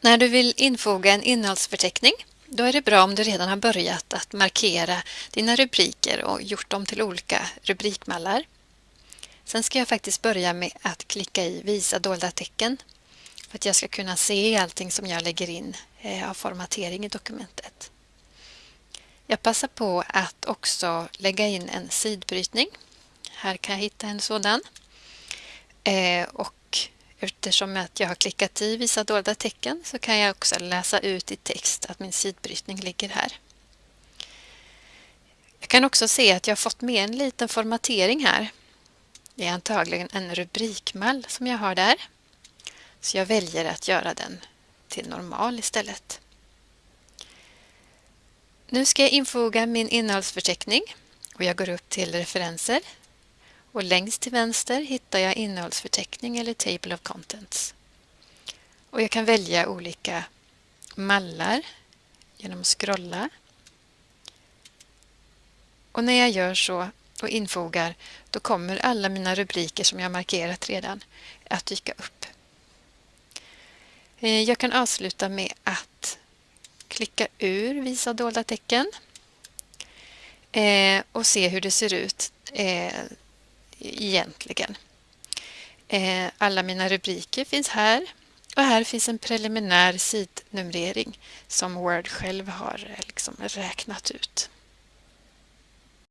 När du vill infoga en innehållsförteckning då är det bra om du redan har börjat att markera dina rubriker och gjort dem till olika rubrikmallar. Sen ska jag faktiskt börja med att klicka i Visa dolda tecken för att jag ska kunna se allting som jag lägger in eh, av formatering i dokumentet. Jag passar på att också lägga in en sidbrytning. Här kan jag hitta en sådan. Eh, och Eftersom att jag har klickat i visa dolda tecken så kan jag också läsa ut i text att min sidbrytning ligger här. Jag kan också se att jag har fått med en liten formatering här. Det är antagligen en rubrikmall som jag har där. Så jag väljer att göra den till normal istället. Nu ska jag infoga min innehållsförteckning och jag går upp till referenser och längst till vänster hittar jag innehållsförteckning eller Table of Contents. Och jag kan välja olika mallar genom att scrolla. Och när jag gör så och infogar då kommer alla mina rubriker som jag markerat redan att dyka upp. Eh, jag kan avsluta med att klicka ur Visa dolda tecken eh, och se hur det ser ut eh, egentligen. Eh, alla mina rubriker finns här och här finns en preliminär sidnumrering som Word själv har eh, liksom räknat ut.